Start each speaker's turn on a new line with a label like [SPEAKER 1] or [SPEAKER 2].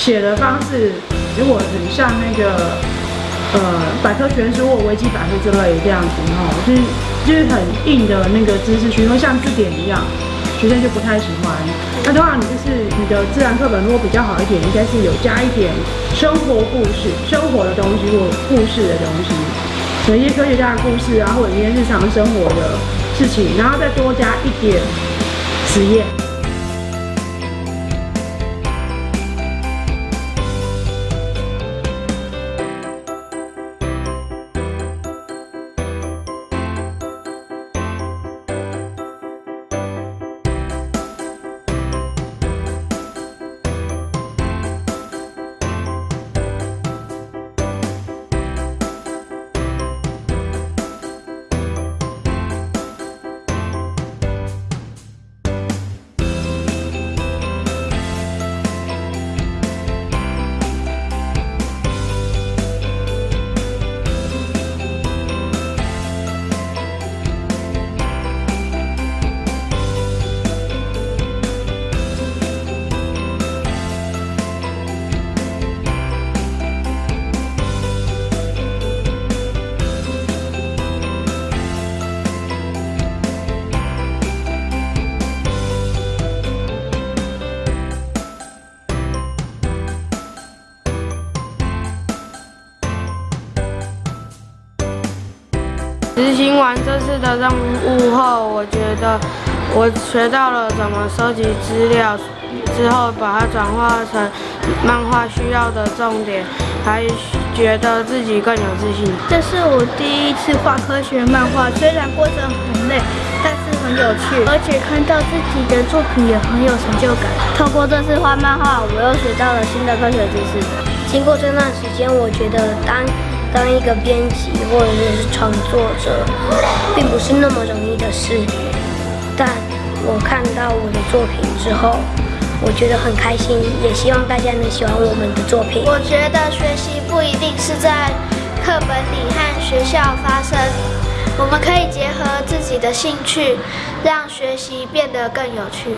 [SPEAKER 1] 写的方式如果很像那个呃百科全书或维基百科之类这样子哈，就是就是很硬的那个知识区，会像字典一样，学生就不太喜欢。那的话，你就是你的自然课本如果比较好一点，应该是有加一点生活故事、生活的东西或故事的东西，有一些科学家的故事啊，或者一些日常生活的事情，然后再多加一点实验。
[SPEAKER 2] 执行完这次的任务后，我觉得我学到了怎么收集资料，之后把它转化成漫画需要的重点，还觉得自己更有自信。
[SPEAKER 3] 这是我第一次画科学漫画，虽然过程很累，但是很有趣，而且看到自己的作品也很有成就感。透过这次画漫画，我又学到了新的科学知识。经过这段时间，我觉得当当一个编辑或者是创作者，并不是那么容易的事。但我看到我的作品之后，我觉得很开心，也希望大家能喜欢我们的作品。
[SPEAKER 4] 我觉得学习不一定是在课本里和学校发生，我们可以结合自己的兴趣，让学习变得更有趣。